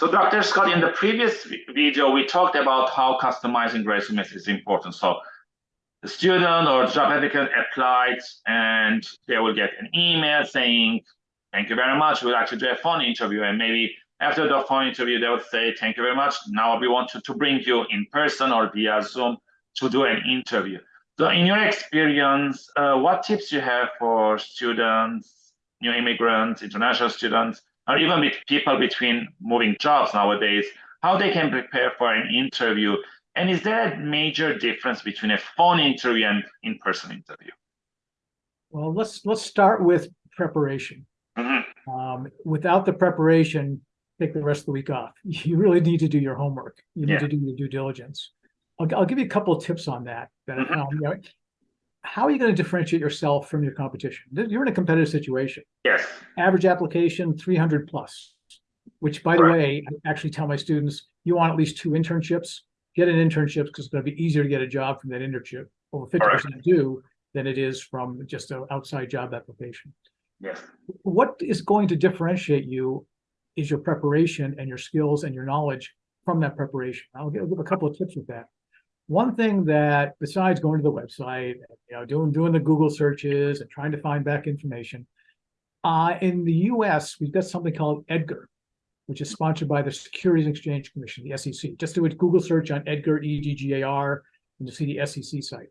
So Dr. Scott, in the previous video, we talked about how customizing resumes is important. So the student or job applicant applied and they will get an email saying, thank you very much, we'll actually do a phone interview. And maybe after the phone interview, they would say, thank you very much. Now we want to, to bring you in person or via Zoom to do an interview. So in your experience, uh, what tips you have for students, new immigrants, international students, or even with people between moving jobs nowadays, how they can prepare for an interview? And is there a major difference between a phone interview and in-person interview? Well, let's let's start with preparation. Mm -hmm. um, without the preparation, take the rest of the week off. You really need to do your homework. You need yeah. to do your due diligence. I'll, I'll give you a couple of tips on that. that um, you know, how are you going to differentiate yourself from your competition? You're in a competitive situation. Yes. Average application 300 plus, which by the way, I actually tell my students, you want at least two internships, get an internship because it's going to be easier to get a job from that internship. Over 50% do than it is from just an outside job application. Yes. What is going to differentiate you is your preparation and your skills and your knowledge from that preparation. I'll give, I'll give a couple of tips with that one thing that besides going to the website, you know, doing doing the Google searches and trying to find back information, uh, in the U.S. we've got something called EDGAR, which is sponsored by the Securities and Exchange Commission, the SEC. Just do a Google search on EDGAR, E-D-G-A-R, and you'll see the SEC site.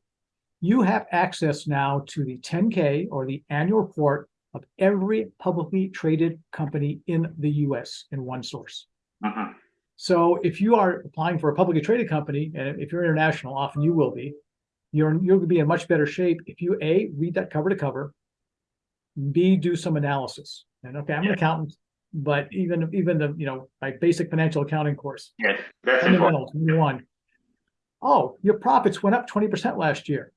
You have access now to the 10K or the annual report of every publicly traded company in the U.S. in one source. Uh -huh. So if you are applying for a publicly traded company, and if you're international, often you will be, you're you'll be in much better shape if you a read that cover to cover, b do some analysis. And okay, I'm yeah. an accountant, but even even the you know my basic financial accounting course, yes, that's fundamentals one. Oh, your profits went up 20% last year,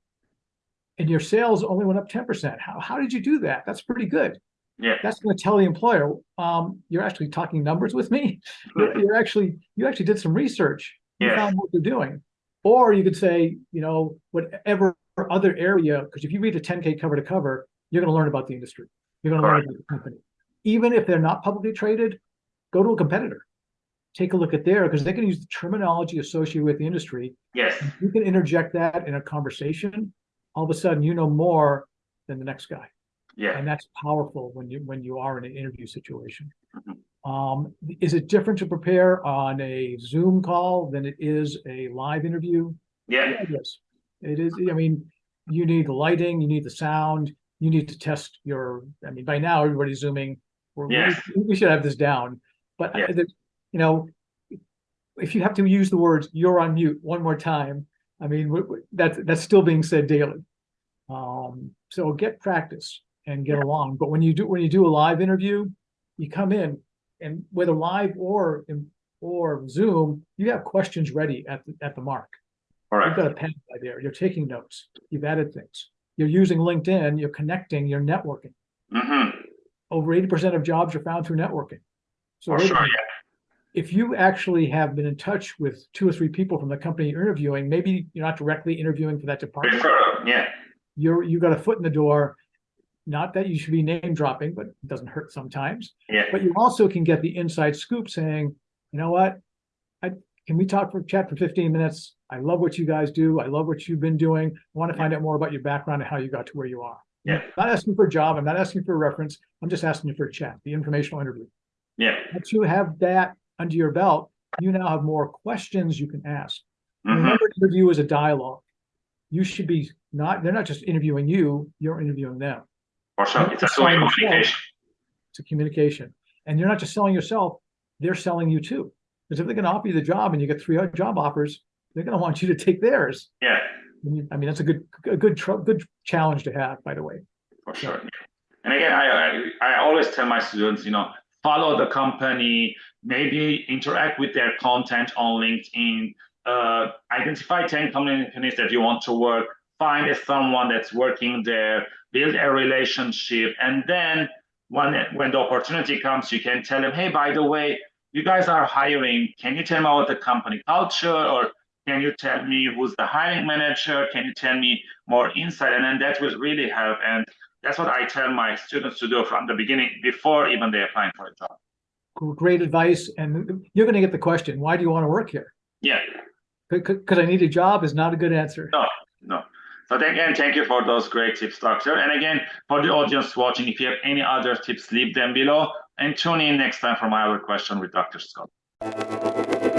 and your sales only went up 10%. How how did you do that? That's pretty good. Yeah. That's going to tell the employer, um, you're actually talking numbers with me. You're, you're, actually, you actually did some research. You yeah. found what they're doing. Or you could say, you know, whatever other area, because if you read the 10K cover to cover, you're going to learn about the industry. You're going to learn right. about the company. Even if they're not publicly traded, go to a competitor. Take a look at there because they can use the terminology associated with the industry. Yes. You can interject that in a conversation. All of a sudden, you know more than the next guy. Yeah. And that's powerful when you when you are in an interview situation. Mm -hmm. Um, is it different to prepare on a Zoom call than it is a live interview? Yeah. yeah yes. It is. I mean, you need the lighting, you need the sound, you need to test your. I mean, by now everybody's zooming. We're, yes. we, we should have this down. But yeah. I, you know, if you have to use the words "you're on mute" one more time, I mean, that's that's still being said daily. Um, so get practice and get along. But when you do when you do a live interview, you come in and whether live or in, or Zoom, you have questions ready at the, at the mark. All right. You've got a pen by there. You're taking notes. You've added things. You're using LinkedIn. You're connecting. You're networking. Mm -hmm. Over 80% of jobs are found through networking. So sure, yeah. if you actually have been in touch with two or three people from the company you're interviewing, maybe you're not directly interviewing for that department. Yeah. You're you got a foot in the door not that you should be name dropping, but it doesn't hurt sometimes. Yeah. But you also can get the inside scoop saying, you know what, I can we talk for chat for 15 minutes? I love what you guys do. I love what you've been doing. I want to find out more about your background and how you got to where you are. Yeah. I'm not asking for a job. I'm not asking for a reference. I'm just asking you for a chat, the informational interview. Yeah. Once you have that under your belt, you now have more questions you can ask. Mm -hmm. Remember, interview is a dialogue. You should be not, they're not just interviewing you, you're interviewing them. Or so it's a communication. It's a communication. And you're not just selling yourself, they're selling you too. Because if they're going to offer you the job and you get three job offers, they're going to want you to take theirs. Yeah. I mean, that's a good, a good, good challenge to have, by the way. For sure. And again, I, I, I always tell my students, you know, follow the company, maybe interact with their content on LinkedIn, uh, identify 10 companies that you want to work, find someone that's working there, build a relationship, and then when when the opportunity comes, you can tell them, hey, by the way, you guys are hiring. Can you tell me about the company culture, or can you tell me who's the hiring manager? Can you tell me more insight? And then that will really help. And that's what I tell my students to do from the beginning, before even they applying for a job. great advice, and you're gonna get the question, why do you want to work here? Yeah, Because I need a job is not a good answer. No. no. So again, thank you for those great tips, Doctor. And again, for the audience watching, if you have any other tips, leave them below and tune in next time for my other question with Dr. Scott.